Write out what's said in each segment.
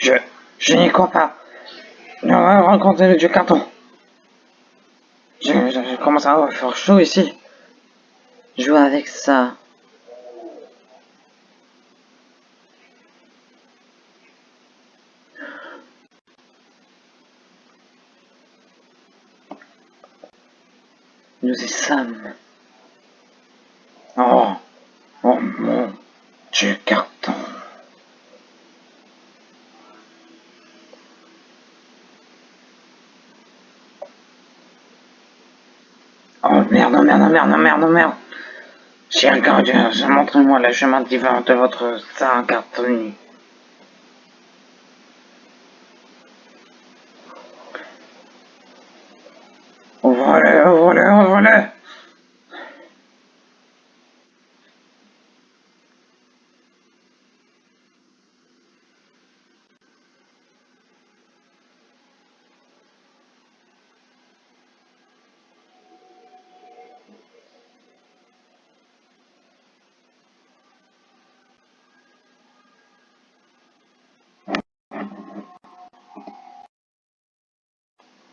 Je... je n'y crois pas. On va rencontrer le dieu carton. Je, je, commence à avoir fort chaud ici. Joue avec ça. Nous y sommes. Oh, oh mon dieu carton. Oh merde, oh merde, oh merde, oh merde, oh merde. Cher gardien, montrez-moi le chemin divin de votre saint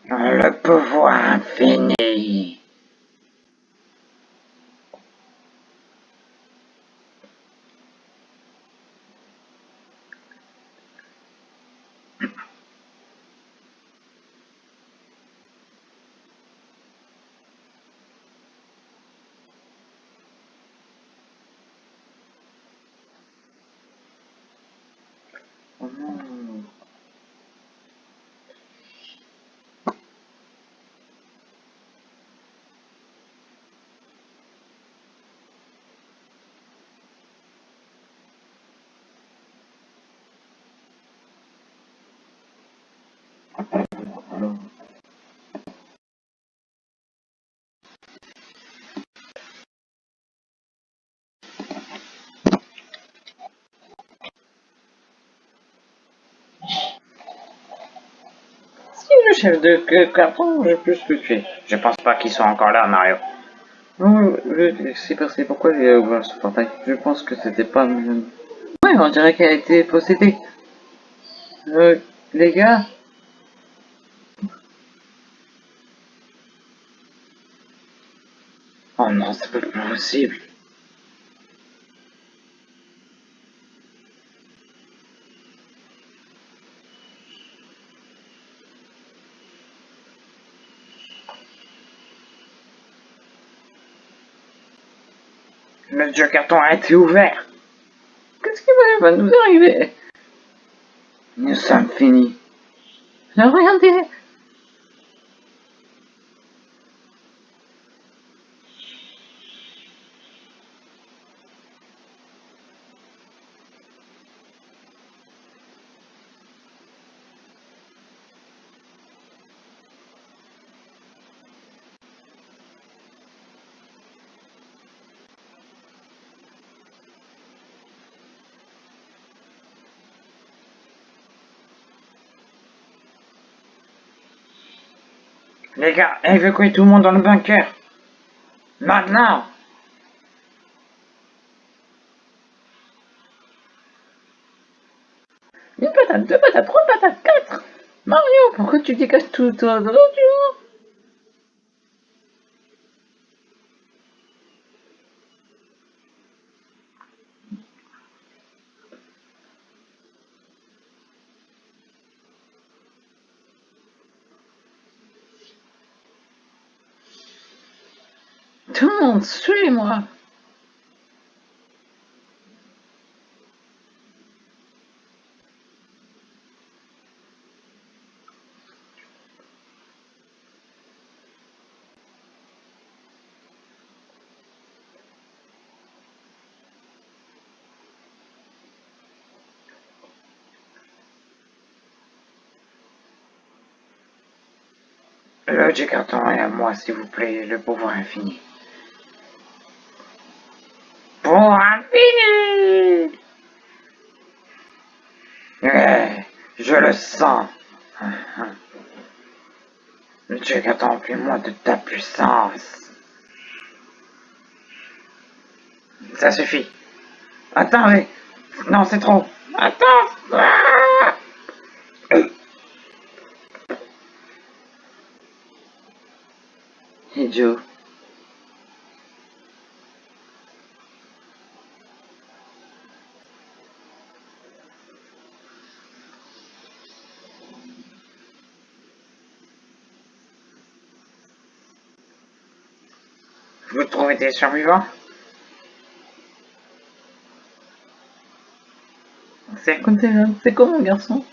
Le pouvoir infini. Chef de carton, je peux ce que tu. Je pense pas qu'ils soient encore là, Mario. Non, je- c'est passé. Pourquoi j'ai ouvert ce portail Je pense que c'était pas... Ouais, on dirait qu'elle a été possédée. Euh, les gars Oh non, c'est pas possible. Le dieu carton a été ouvert. Qu'est-ce qui va, nous arriver? Nous sommes finis. Regardez Les gars, évacuez tout le monde dans le bunker. Maintenant Une patate, deux patates, trois patates, quatre Mario, pourquoi tu dégages tout toi tu vois Tout le monde, suivez-moi est à moi, s'il vous plaît, le pouvoir infini. le sang. Le Dieu moi de ta puissance. Ça suffit. Attendez. Non, c'est trop. Attends. Ah Idiot. ont été survivants C'est c'est quoi mon garçon?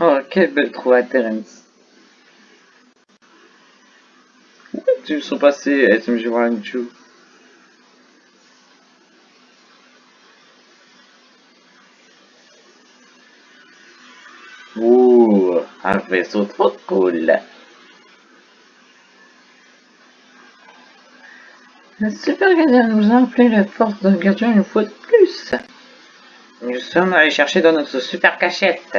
Oh, quelle belle trouvaille, Terence. Où tu me sens passé, SMG Warren 2 un vaisseau trop cool. Le super gardien nous a appelé la force de gardien une fois de plus. Nous sommes allés chercher dans notre super cachette.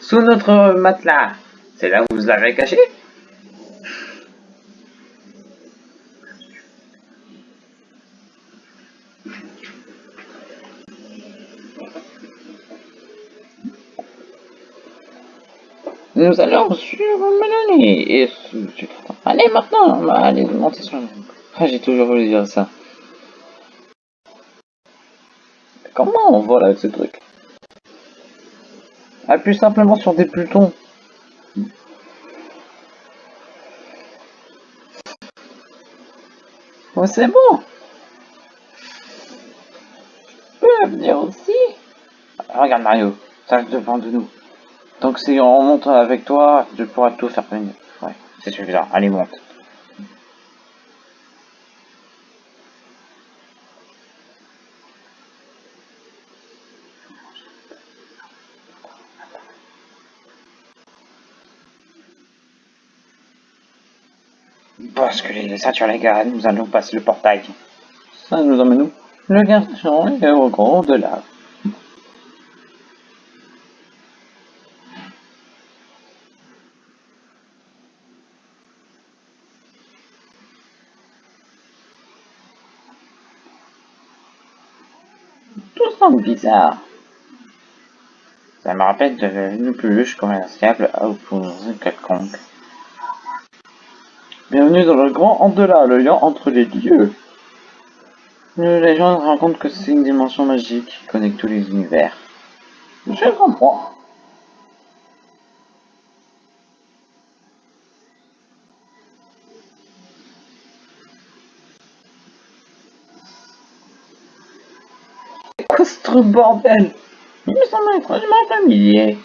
Sous notre matelas. C'est là où vous l'avez caché? Nous allons sur Mélanie et Allez maintenant, aller monter sur. Ah, j'ai toujours voulu dire ça. Comment on vole avec ce truc? Appuie simplement sur des boutons. Oh, c'est bon Tu peux venir aussi Regarde Mario, ça devant de nous. Donc si on monte avec toi, je pourrai tout faire venir. Ouais, c'est suffisant. Allez, monte. Basculer les ceintures les gars, nous allons passer le portail. Ça nous emmène où? Le garçon est au grand de là. Bizarre. Ça me rappelle de une peluche commerciable à opposer quelconque. Bienvenue dans le grand Andela, le lien entre les dieux. Les légende raconte que c'est une dimension magique qui connecte tous les univers. Je comprends. Ce bordel Il me semble étrangement familier.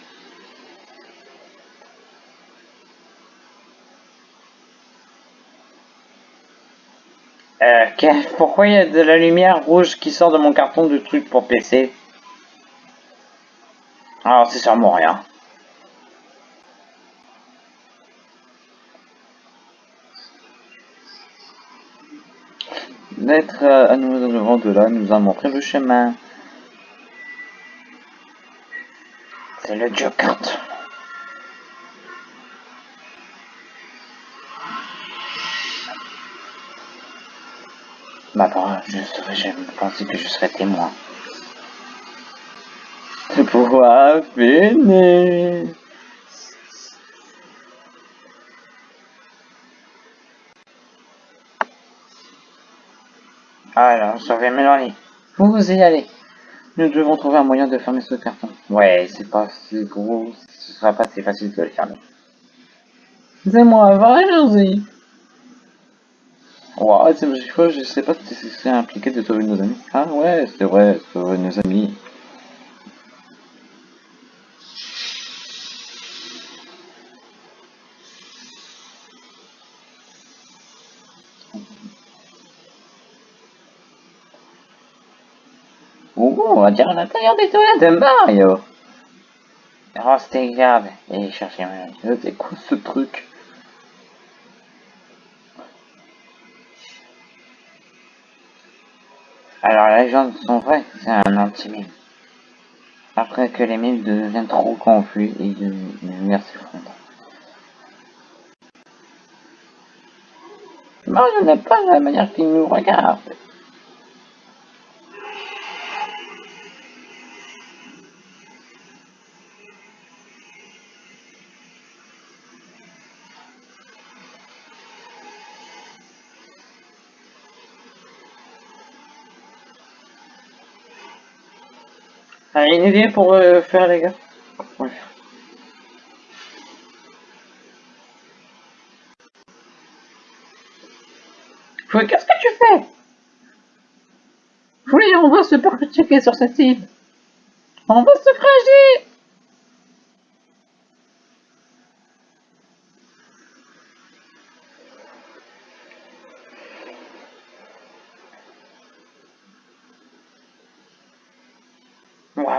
Euh, pourquoi il y a de la lumière rouge qui sort de mon carton de truc pour PC Alors c'est sûrement rien. D'être euh, à nouveau vent de là nous a montré le chemin. C'est le Joker. Ma parole, je serais jamais pensé que je serais témoin. De pouvoir finir. Alors, sauver Mélanie. Vous y allez. Nous devons trouver un moyen de fermer ce carton. Ouais, c'est pas si gros, ce sera pas si facile de le fermer. C'est moi, allons-y. Ouais, je sais pas si c'est impliqué de sauver nos amis. Ah ouais, c'est vrai, sauver nos amis. On va dire à l'intérieur des toilettes de Mario. Restez garde et cherchez un. C'est quoi ce truc? Alors les gens sont vrais, c'est un anti-mime. Après que les mimes deviennent trop confus et l'univers s'effondre. Mario n'est pas la manière qu'il nous regarde. Une idée pour euh, faire les gars? Ouais. Qu'est-ce que tu fais? Oui, on va se checker sur cette île. On va se cracher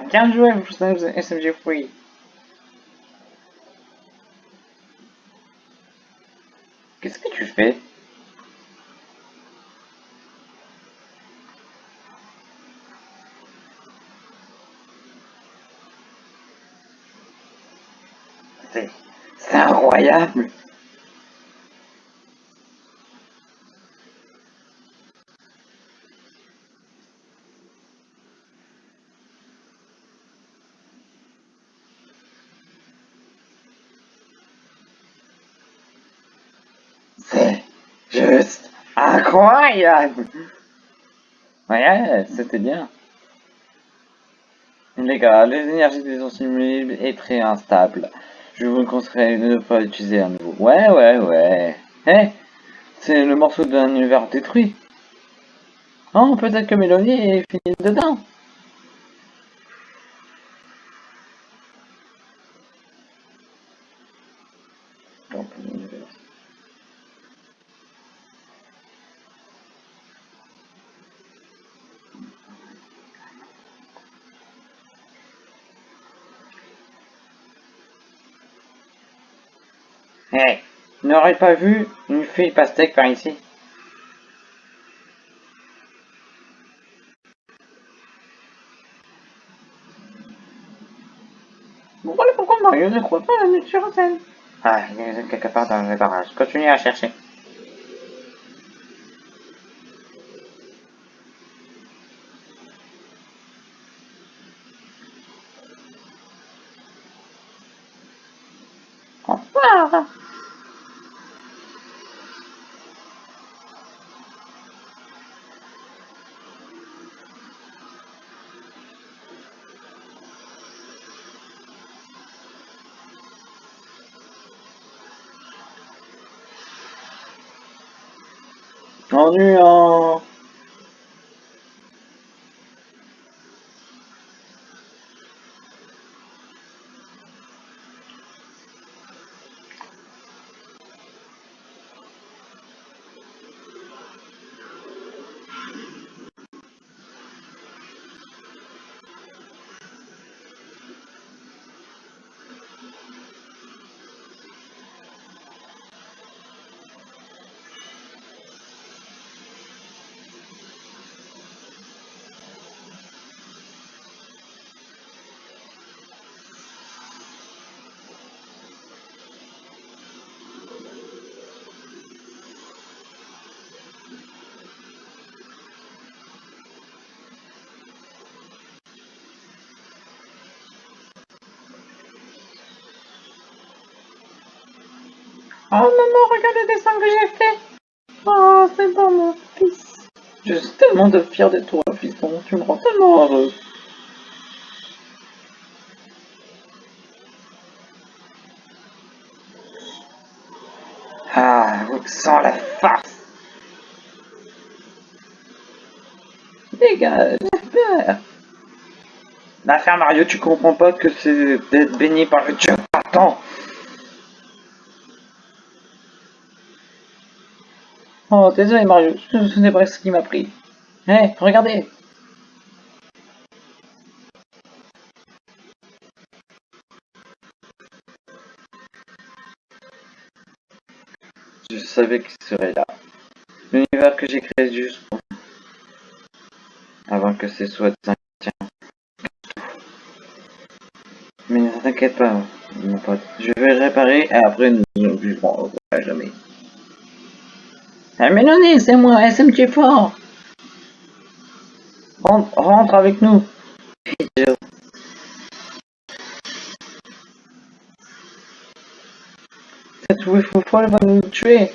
Bien joué, SMG Free. Qu'est-ce que tu fais? C'est incroyable C'est juste incroyable Ouais, c'était bien. Les gars, les énergies des anciens est très instable. Je vous conseillerais de ne pas l'utiliser à nouveau. Ouais, ouais, ouais. Eh C'est le morceau d'un univers détruit. Oh, peut-être que Mélanie est finie dedans. N'aurais pas vu une fille pastèque par ici Voilà pourquoi Mario ne croit pas à la nature scène. Ah, il est quelque part dans le barrage. Continue à chercher. Enfin Ennuyant Oh maman, regarde le dessin que j'ai fait. Oh, c'est bon mon fils. Je suis tellement de fier de toi, fiston, tu me rends tellement heureux Ah, sans la farce. Dégage, l'affaire L'affaire Mario, tu comprends pas que c'est d'être baigné par le dieu Attends Oh, désolé Mario, ce n'est pas ce qui m'a pris. Hé, regardez Je savais qu'il serait là. L'univers que j'ai créé juste pour Avant que ce soit tiens. Mais ne t'inquiète pas, mon pote. Je vais réparer et après nous ne vivons jamais. Ah, non, c'est moi, SMG fort. Rentre, avec nous. Cette fou folle va nous tuer.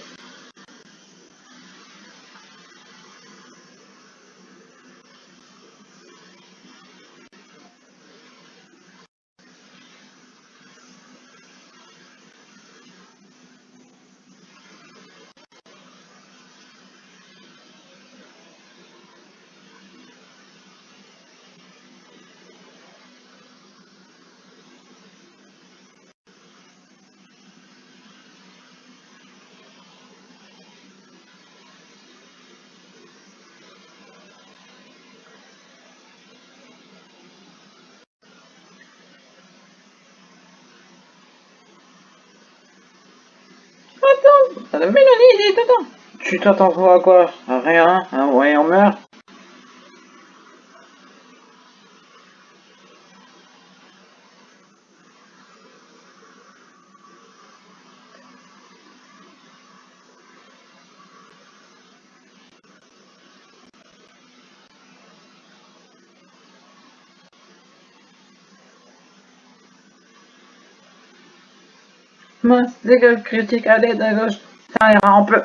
Madame Mélanie, il est dedans. Tu t'attends quoi à quoi? À rien, hein, ouais, on meurt. Mince, dégage critique à l'aide à gauche. Ira en peu.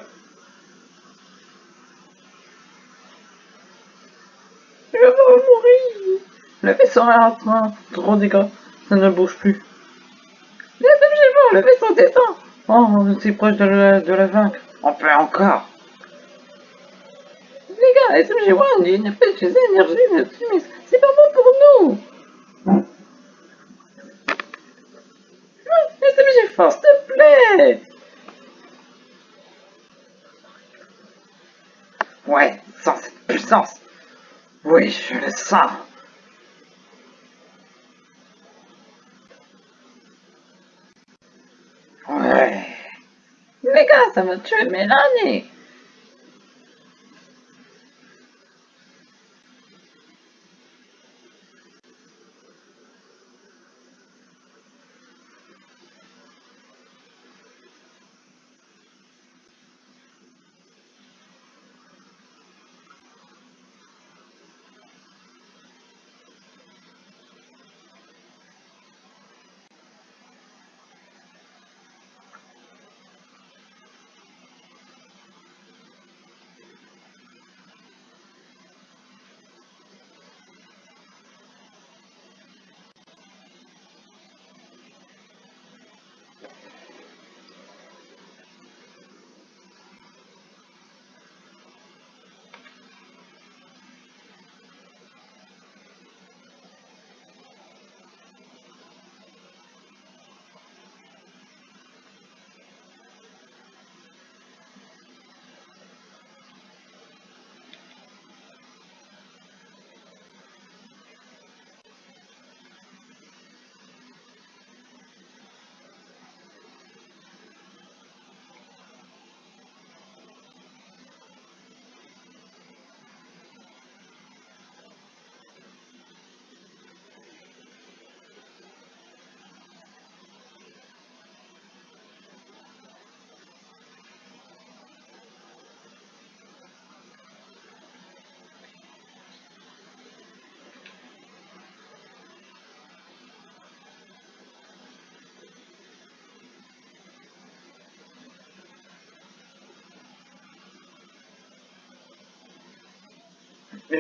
Je vais mourir. Le vaisseau est en train. Trop dégâts. Ça ne bouge plus. Le vaisseau descend. Oh, on est si proche de la, de la vaincre. On peut encore. Les gars, SMG1, il n'y a pas de chez énergie d'optimisme. C'est pas bon pour nous. SMG Force, s'il te plaît. Ouais, sans Oui, je le sens. Ouais. Les gars, ça va tuer Mélanie.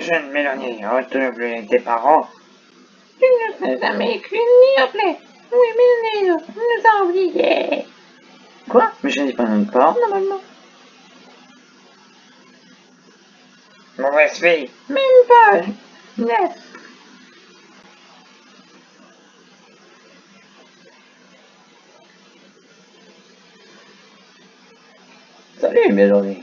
Jeune Mélanie, retenu tes parents. Tu ne sais jamais écrit ni appelé. Oui, mais nous nous a oubliés. Quoi? Mais je n'ai pas de parents, Normalement. Mauvaise fille. Même pas. Yes. Salut, Mélanie.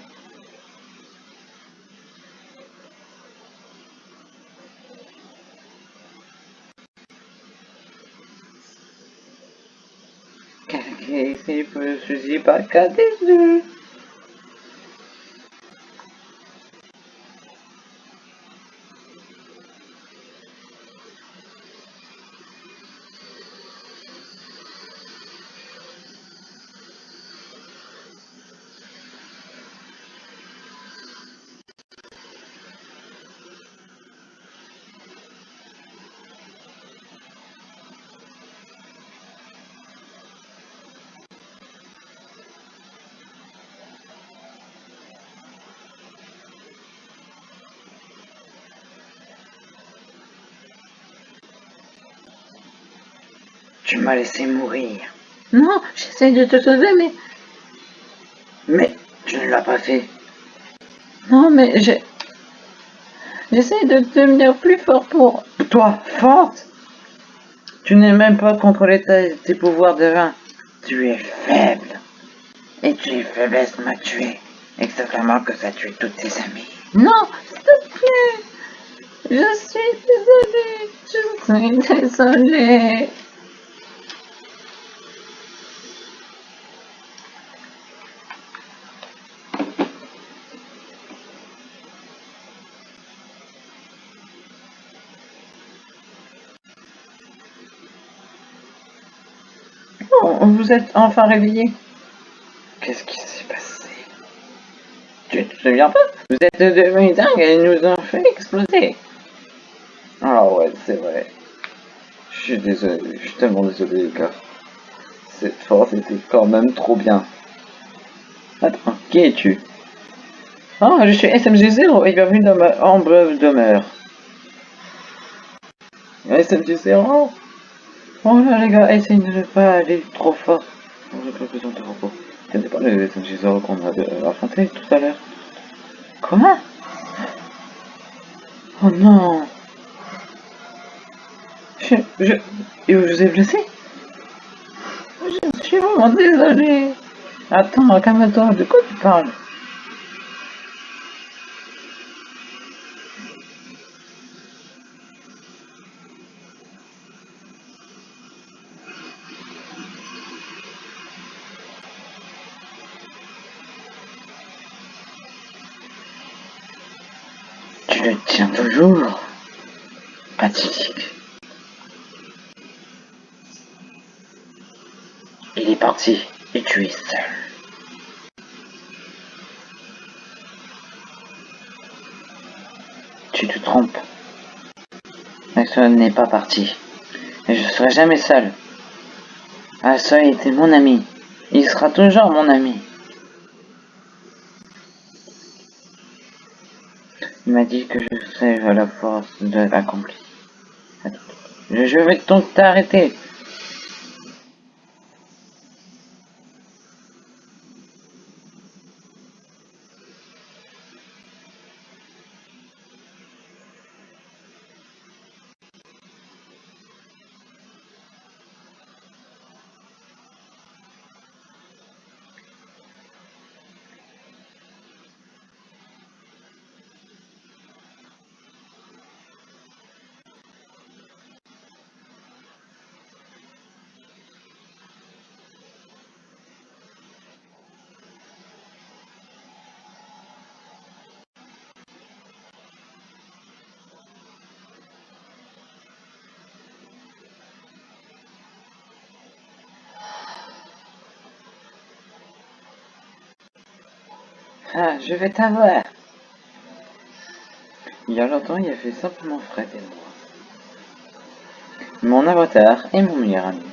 Ici peut suicider par cas des yeux. Tu m'as laissé mourir. Non, j'essaie de te sauver, mais... Mais tu ne l'as pas fait. Non, mais j'ai... J'essaie de devenir plus fort pour... Toi, forte Tu n'es même pas contrôlé tes, tes pouvoirs divins. Tu es faible. Et tu faiblesse m'a tué. Exactement que ça a tué tous tes amis. Non, s'il te plaît Je suis désolée Je suis désolée vous êtes enfin réveillé Qu'est-ce qui s'est passé? Tu te souviens pas? Vous êtes devenus dingues et nous ont fait exploser. Ah ouais, c'est vrai. Je suis désolé, je suis tellement désolé les gars. Cette force était quand même trop bien. Attends, qui es-tu? Oh, je suis SMG0 et bienvenue dans ma humble demeure. SMG0 Oh là les gars, essayez de ne pas aller trop fort. J'ai pas besoin de repos. C'était pas le SMG0 qu'on a affronté tout à l'heure. Quoi Oh non Je... je... Et vous vous êtes blessé? Je suis vraiment désolé. Attends, calme-toi, de quoi tu parles? Maxwell n'est pas parti. Et je serai jamais seul. Maxwell était mon ami. Il sera toujours mon ami. Il m'a dit que je serais à la force de l'accompli. Je, je vais donc t'arrêter. Ah, je vais t'avoir. Il y a longtemps, il y avait simplement Fred et moi. Mon avatar et mon meilleur ami.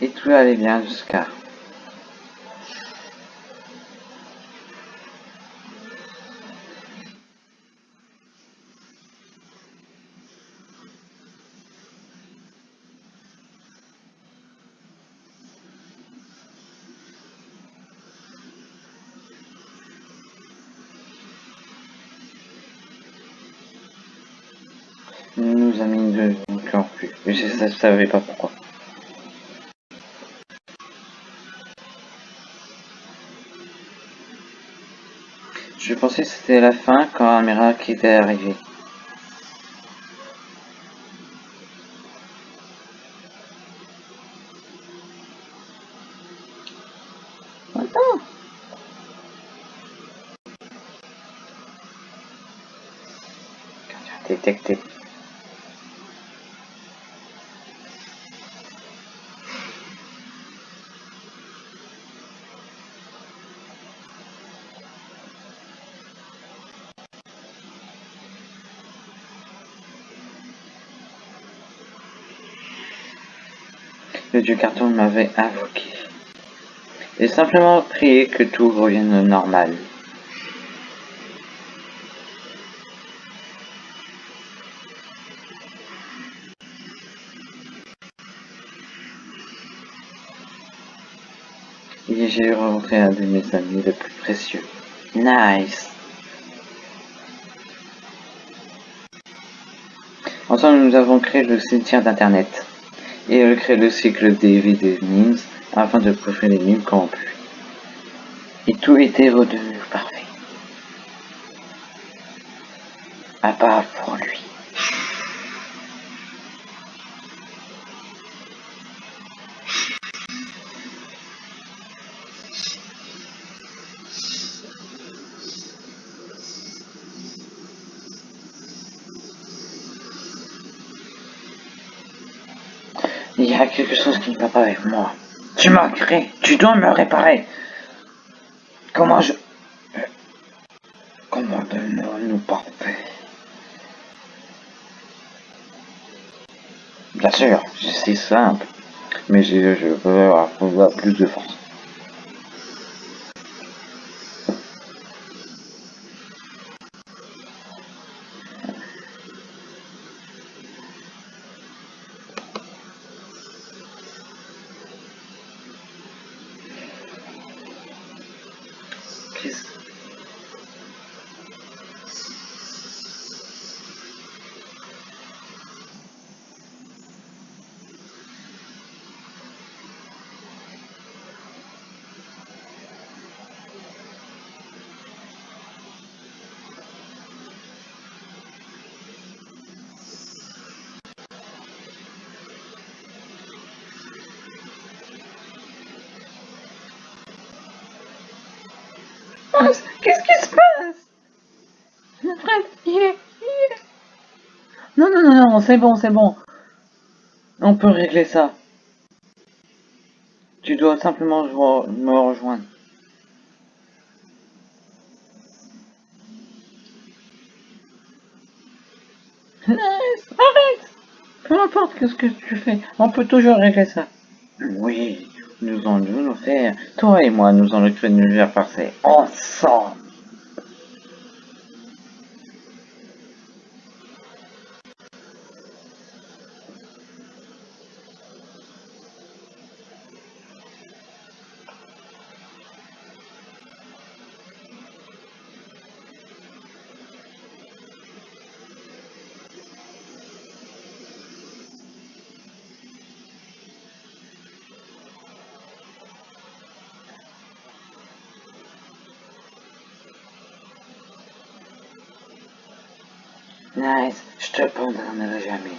Et tout allait bien jusqu'à... pas pourquoi. Je pensais que c'était la fin quand un miracle était arrivé. Détecté. Le dieu carton m'avait invoqué. Et simplement prié que tout revienne normal. Et j'ai rencontré un de mes amis les plus précieux. Nice. Ensemble, nous avons créé le cimetière d'internet et créé le cycle des vidéos memes afin de profiter les mimes corrompus. Et tout était redevenu parfait. À part avec moi. Tu m'as créé, tu dois me réparer. Comment je... Comment devenons-nous parfaits Bien sûr, c'est simple, mais je, je veux avoir plus de force. C'est bon, c'est bon. On peut régler ça. Tu dois simplement me rejoindre. Nice, arrête Peu importe ce que tu fais, on peut toujours régler ça. Oui, nous allons nous faire. Toi et moi, nous allons créer une univers parfait. Ensemble. Nice, je te pardonnerai jamais.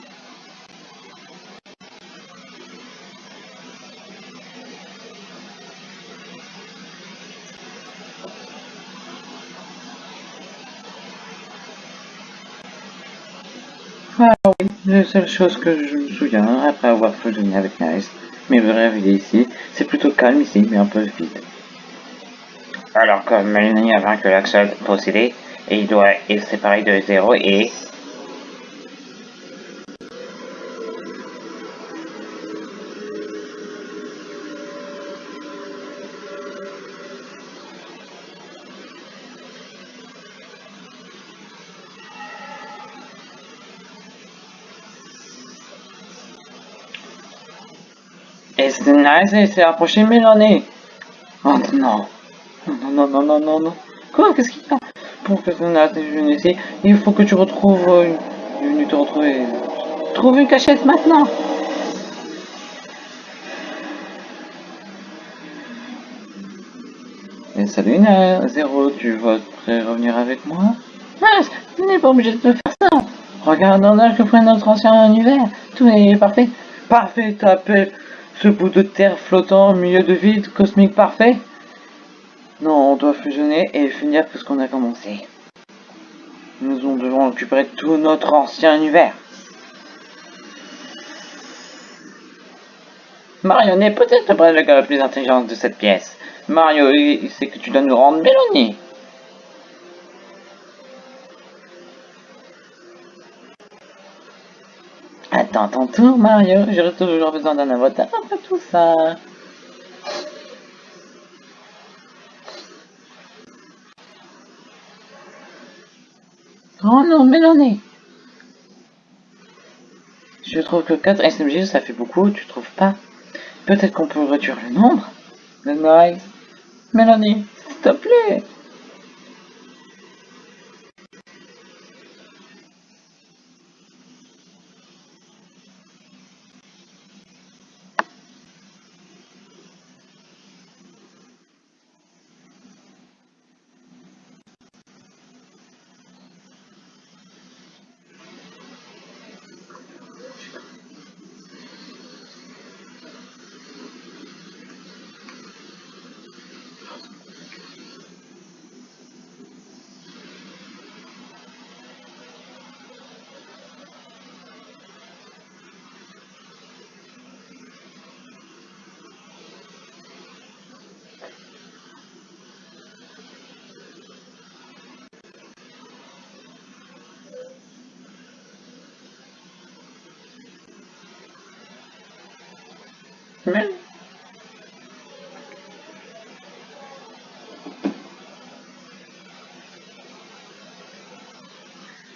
Ah oui, la seule chose que je me souviens après avoir fusionné avec Nice, mais il est ici, c'est plutôt calme ici, mais un peu vide. Alors que Melanie a vaincu l'Axel possédé, et il doit être séparé de zéro et... C'est nice, il s'est approché de Mélanie. Oh non. Non, non, non, non, non, non. Quoi? Qu'est-ce qu'il y a Pour que Nice est venu ici, il faut que tu retrouves... euh, une- venu te retrouver... Trouve une cachette maintenant Et salut, Na- Zéro, tu vas prêt revenir avec moi? Ah, tu n'es pas obligé de te faire ça Regarde dans l'âge que prenait notre ancien univers, tout est parfait. Parfait, t'appelles ce bout de terre flottant milieu de vide cosmique parfait? Non, on doit fusionner et finir ce qu'on a commencé. Nous devons récupérer tout notre ancien univers. Mario n'est peut-être pas le gars le plus intelligent de cette pièce. Mario, il sait que tu dois nous rendre Mélanie. Attends ton tour, Mario. J'aurais toujours besoin d'un avatar après tout ça. Oh non, Mélanie. Je trouve que 4 SMG, ça fait beaucoup, tu trouves pas? Peut-être qu'on peut réduire le nombre. Mélanie, s'il te plaît. Mais...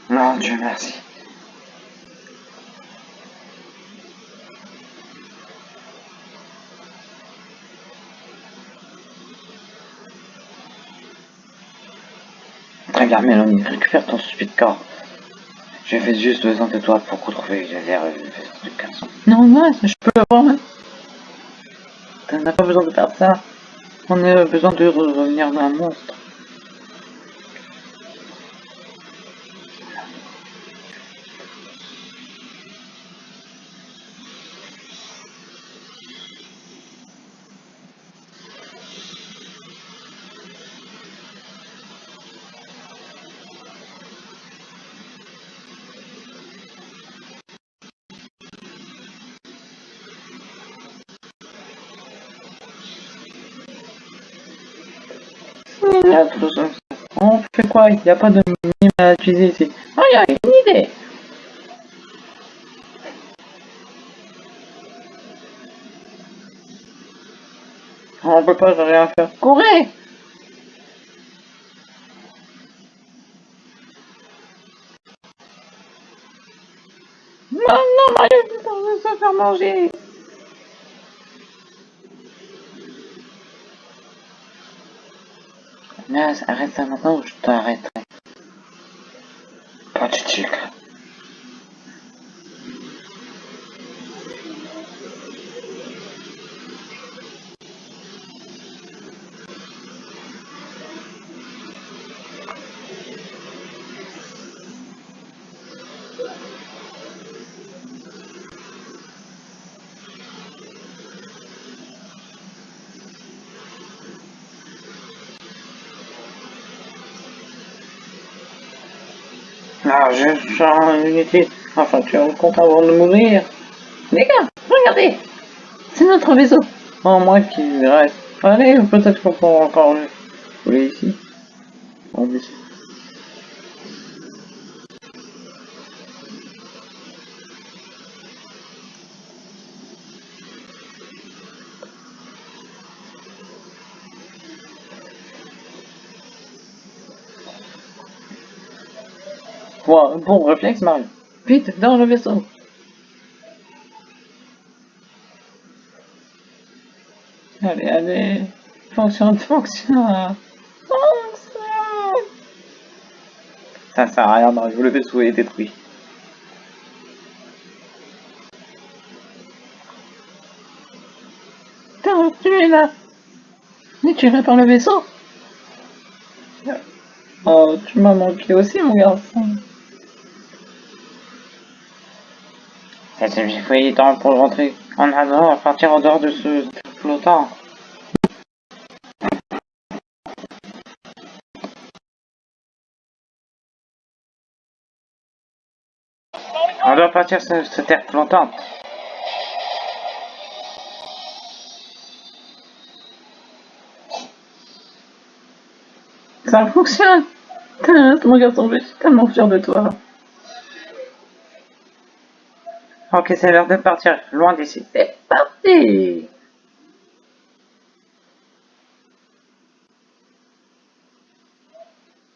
Non, Dieu merci. Très bien, Mélanie, récupère ton stupide corps. J'ai fait juste besoin de toi pour retrouver les airs du garçon. Non, non, je peux l'avoir, T'en as pas besoin de faire ça. On a besoin de revenir dans un monstre. Il n'y a pas de mime à utiliser ici. Ah, il y a une idée On peut pas rien faire. Courez Non, non, Mario, on va se faire manger Arrête ça maintenant ou je t'arrêterai. Je sens unité. Enfin, tu es content avant de mourir. Les gars, regardez C'est notre vaisseau Oh, moi qui reste. Allez, peut-être qu'on pourra encore le Bon, bon réflexe, Mario. Vite, dans le vaisseau. Allez, allez. Fonctionne, fonctionne. Fonctionne. Ça sert à rien, Mario. Le vaisseau est détruit. Tu es là. Mais tu par le vaisseau. Oh, tu m'as manqué aussi, mon garçon. Il faut y temps pour rentrer en à partir en dehors de ce flottant. On doit partir sur cette terre flottante. Ça fonctionne Mon garçon, je suis tellement fier de toi. Ok, c'est l'heure de partir, loin d'ici. C'est parti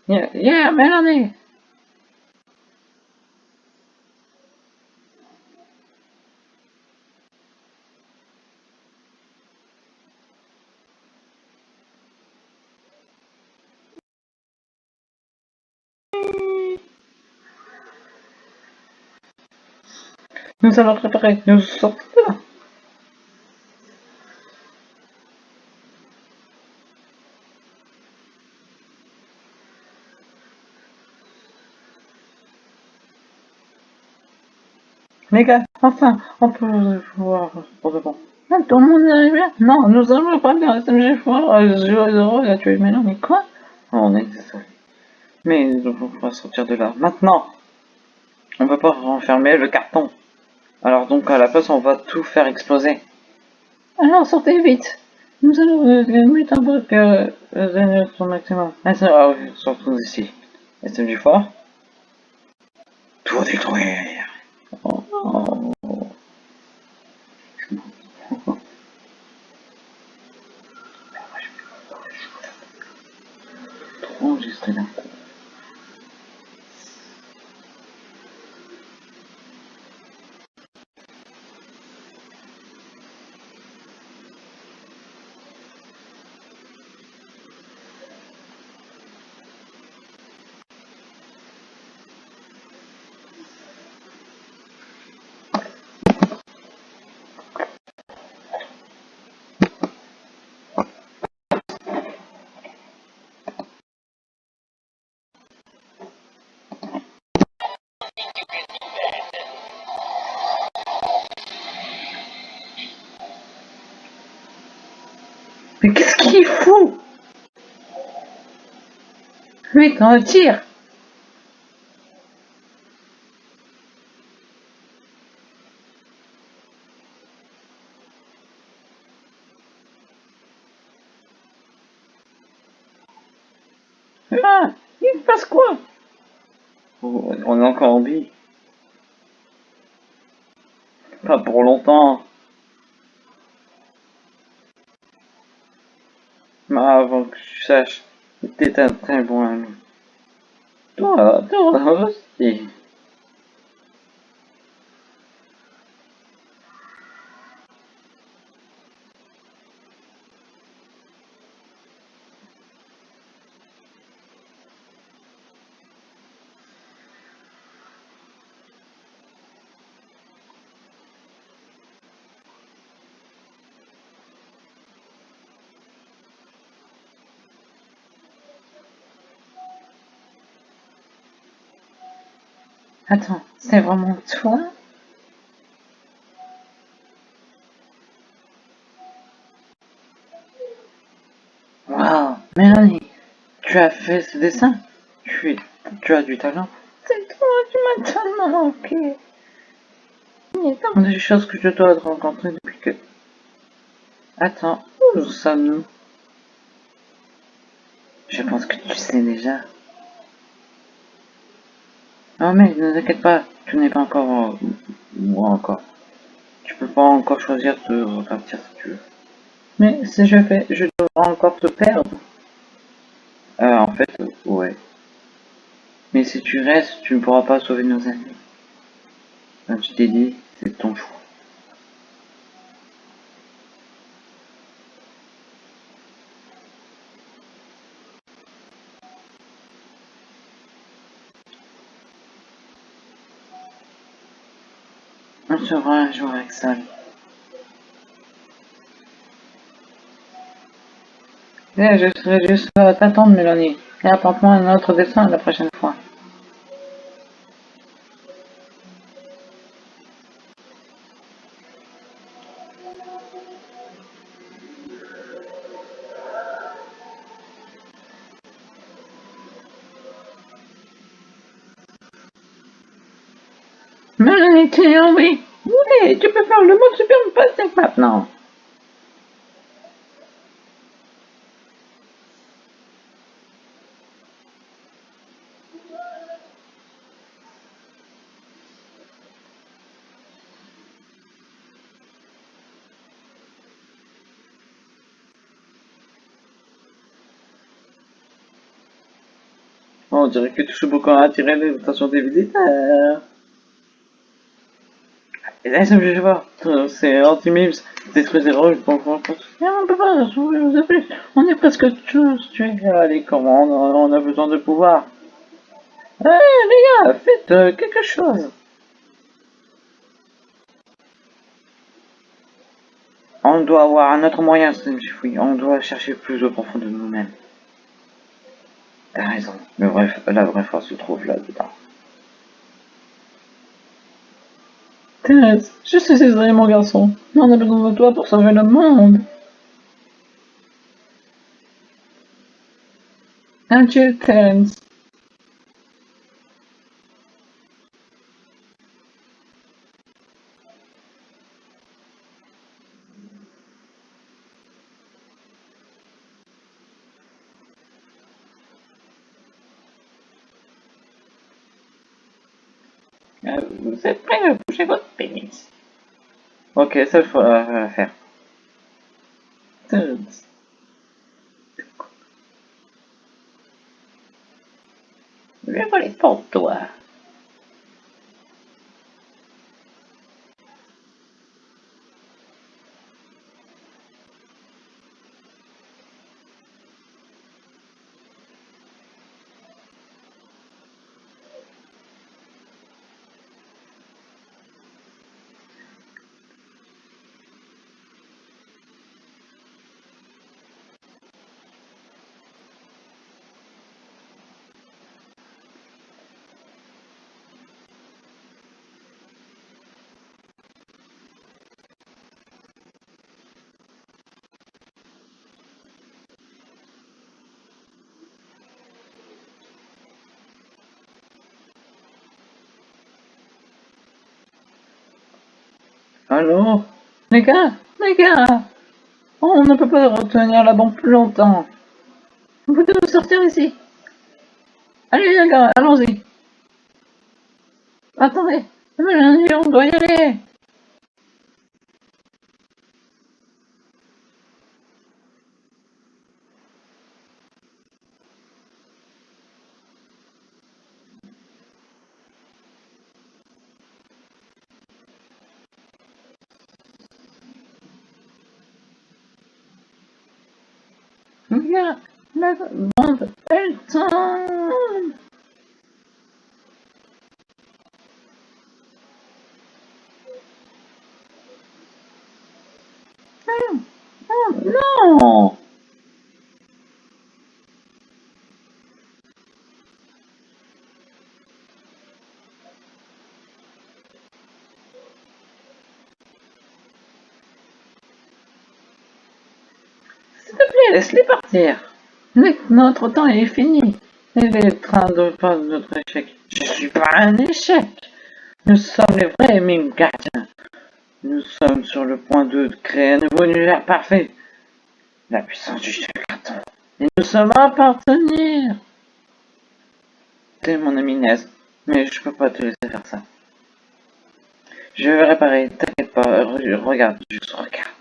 Yeah, yeah, Mélanie Nous allons préparer, nous sortons de là. Les gars, enfin, on peut voir bon. Ah, tout le monde est arrivé Non, nous allons pas bien SMG Zero il a tué mais non, mais quoi? Oh, On est. Mais on va sortir de là. Maintenant On peut pas renfermer le carton. Alors donc à la place on va tout faire exploser. Alors sortez vite Nous allons euh, mettre un bloc euh, euh, son maximum. Ah, ça, ah oui, surtout ici. SMG fort. Tout détruire. Oh, oh. Le tire Ah Il se passe quoi? On est encore en vie. Pas pour longtemps. Mais avant que tu saches, t'es un très bon ami. Toi, toi aussi. Attends, c'est vraiment toi? Waouh, Mélanie, tu as fait ce dessin? Tu, tu as du talent. C'est toi, tu m'as tellement manqué. Il y a tant de choses que je dois te rencontrer depuis que... Attends, où sommes-nous? Je pense que tu sais déjà. Non mais ne t'inquiète pas, tu n'es pas encore... euh, moi encore. Tu peux pas encore choisir de repartir si tu veux. Mais si je fais, je devrais encore te perdre. Euh, en fait, ouais. Mais si tu restes, tu ne pourras pas sauver nos amis. Comme je t'ai dit, c'est ton choix. Sera un jour avec je serai juste à t'attendre, Mélanie. Et apporte-moi un autre dessin la prochaine fois. On dirait que tu joues beaucoup à attirer l'attention des visiteurs. Et là, ça me. Euh, C'est anti-mimes, détruire des pour pouvoir construire. on. On est presque tous tués. Allez, comment on a, a besoin de pouvoir? Eh, les gars, faites euh, quelque chose. On doit avoir un autre moyen, Chifoui. On doit chercher plus au profond de nous-mêmes. T'as raison. Mais bref, la vraie force se trouve là-dedans. Thérèse, je suis désolé, mon garçon. Mais on a besoin de toi pour sauver le monde. Adieu, Terence. Euh, Vous êtes prêts à bouger votre pénis Ok, ça il faut euh, faire. Terence. le voler pour toi. Allô? Les gars Les gars On ne peut pas retenir la bombe plus longtemps. Vous nous sortir ici. Allez les gars, allons-y. Attendez, on doit y aller. Regarde, la bombe, elle tombe. Oh, oh non S'il te plaît, laisse-les partir. Notre temps est fini. Il est train de faire notre échec. Je suis pas un échec. Nous sommes les vrais mimes gardiens. Nous sommes sur le point de créer un nouveau univers parfait. La puissance du jeu carton. Et nous sommes à appartenir. T'es mon ami Nez, mais je peux pas te laisser faire ça. Je vais réparer, t'inquiète pas, re- regarde, juste regarde.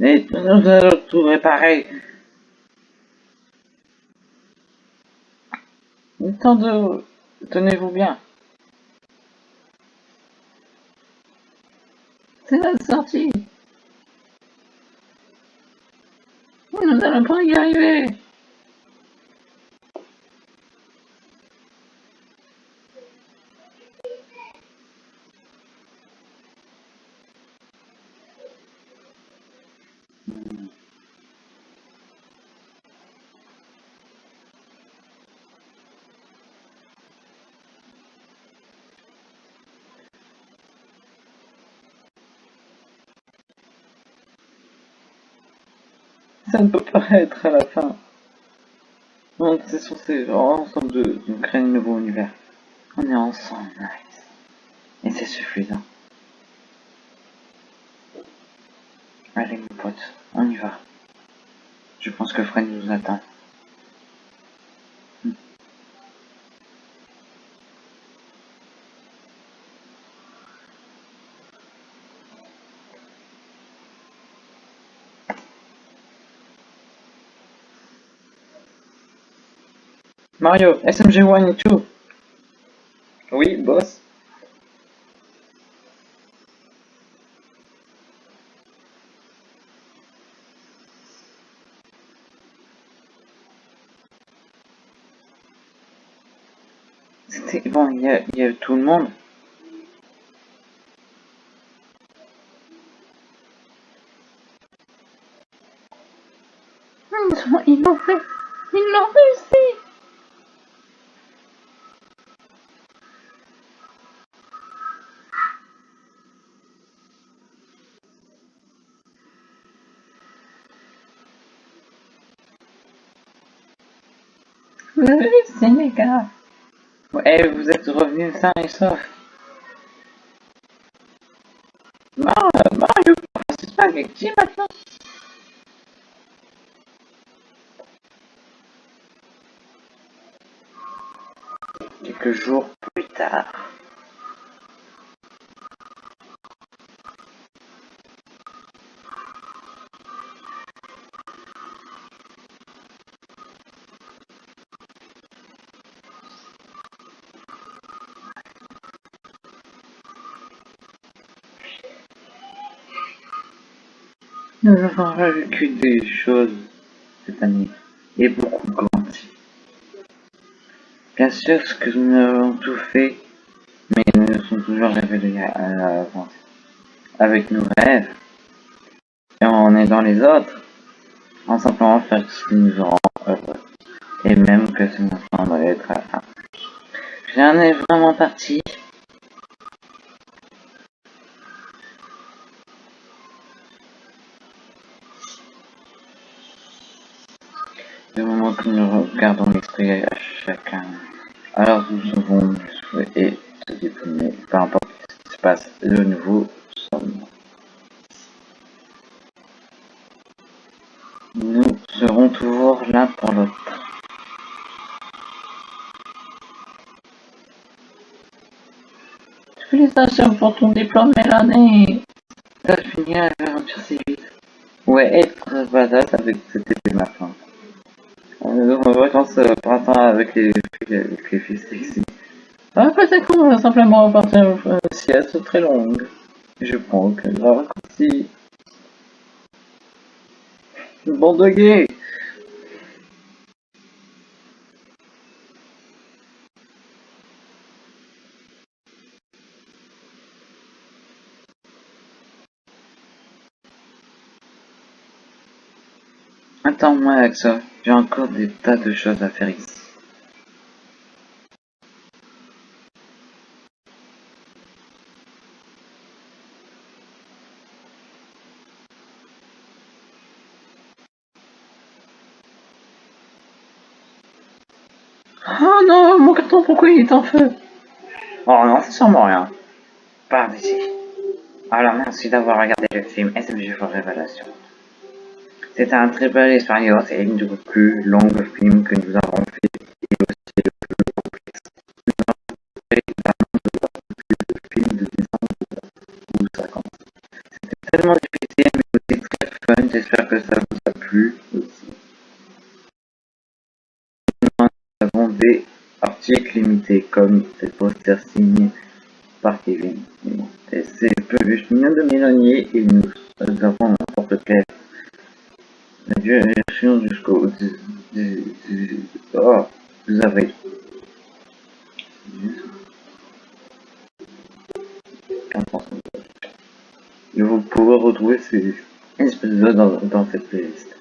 Et nous allons tout réparer. De... Tenez-vous bien. C'est la sortie. Nous n'allons pas y arriver. Ça ne peut pas être à la fin. On est censé ensemble de, de créer un nouveau univers. On est ensemble, nice. Et c'est suffisant. Allez mon pote, on y va. Je pense que Fred nous attend. Mario, SMG1 et tout. Oui, boss. C'était bon, il y il y a tout le monde. Ils l'ont fait Ils l'ont réussi Vous avez réussi les gars Ouais, vous êtes revenus sains et saufs. Mar Mario, c'est pas qui Avons vécu des choses cette année, et beaucoup grandi. Bien sûr, ce que nous avons tout fait, mais nous nous sommes toujours révélés à l'avance. Avec nos rêves, et en aidant les autres, en simplement faire ce qui nous rend heureux, et même que ce nous semble être à la fin. Rien n'est vraiment parti, que nous regardons l'esprit à chacun, alors nous devons nous souhaiter se déprimer, peu importe ce qui se passe, de nouveau sommes. Nous serons toujours l'un pour l'autre. Félicitations pour ton diplôme, Mélanie T'as fini l'aventure si vite. Ouais, être badass avec cette épée maintenant. Vacances euh, printemps avec les avec les filles sexy. Ah, peut-être qu'on va simplement partir une sieste très longue. Je prends que la raccourci. Bande de gays Attends-moi avec ça, j'ai encore des tas de choses à faire ici. Oh non, mon carton, pourquoi il est en feu? Oh non, c'est sûrement rien. Par d'ici. Alors merci d'avoir regardé le film SMG for Révélation. C'est un très bel expérience et une des plus longues films que nous avons fait et aussi le plus complexe. Nous avons de voir le film de décembre ou 50. C'était tellement difficile mais aussi très fun, j'espère que ça vous a plu aussi. Nous avons des articles limités comme des posters signés par Kevin. Et c'est peluches mignons de Mélanie et nous, nous avons un porte-clés la direction jusqu'au oh, vous avez et vous pouvez retrouver ces épisodes dans, dans cette playlist.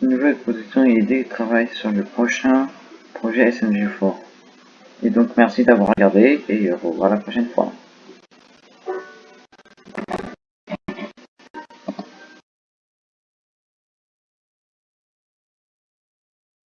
Nouvelle production et idée travaille sur le prochain projet SMG4. Et donc merci d'avoir regardé et au revoir la prochaine fois.